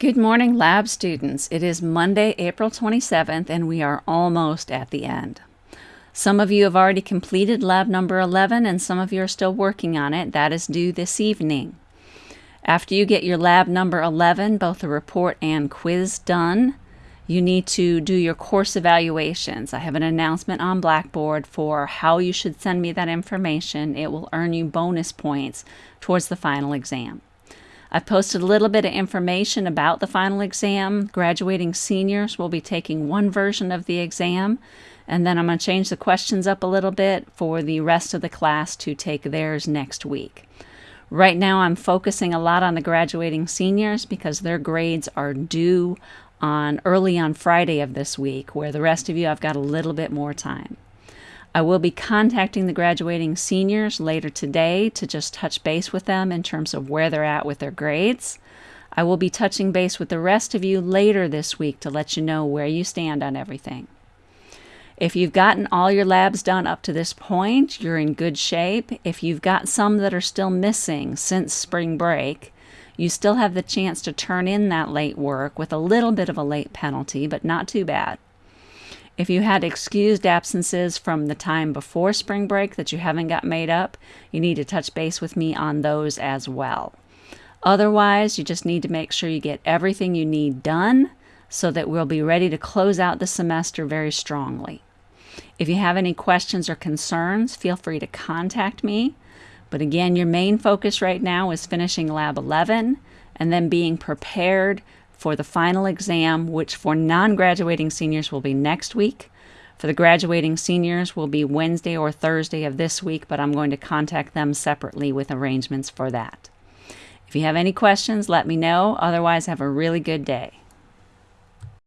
Good morning, lab students. It is Monday, April 27th, and we are almost at the end. Some of you have already completed lab number 11, and some of you are still working on it. That is due this evening. After you get your lab number 11, both the report and quiz done, you need to do your course evaluations. I have an announcement on Blackboard for how you should send me that information. It will earn you bonus points towards the final exam. I've posted a little bit of information about the final exam. Graduating seniors will be taking one version of the exam, and then I'm going to change the questions up a little bit for the rest of the class to take theirs next week. Right now, I'm focusing a lot on the graduating seniors because their grades are due on early on Friday of this week, where the rest of you I've got a little bit more time. I will be contacting the graduating seniors later today to just touch base with them in terms of where they're at with their grades. I will be touching base with the rest of you later this week to let you know where you stand on everything. If you've gotten all your labs done up to this point, you're in good shape. If you've got some that are still missing since spring break, you still have the chance to turn in that late work with a little bit of a late penalty, but not too bad. If you had excused absences from the time before spring break that you haven't got made up, you need to touch base with me on those as well. Otherwise, you just need to make sure you get everything you need done so that we'll be ready to close out the semester very strongly. If you have any questions or concerns, feel free to contact me. But again, your main focus right now is finishing Lab 11 and then being prepared for the final exam, which for non graduating seniors will be next week. For the graduating seniors will be Wednesday or Thursday of this week, but I'm going to contact them separately with arrangements for that. If you have any questions, let me know. Otherwise, have a really good day.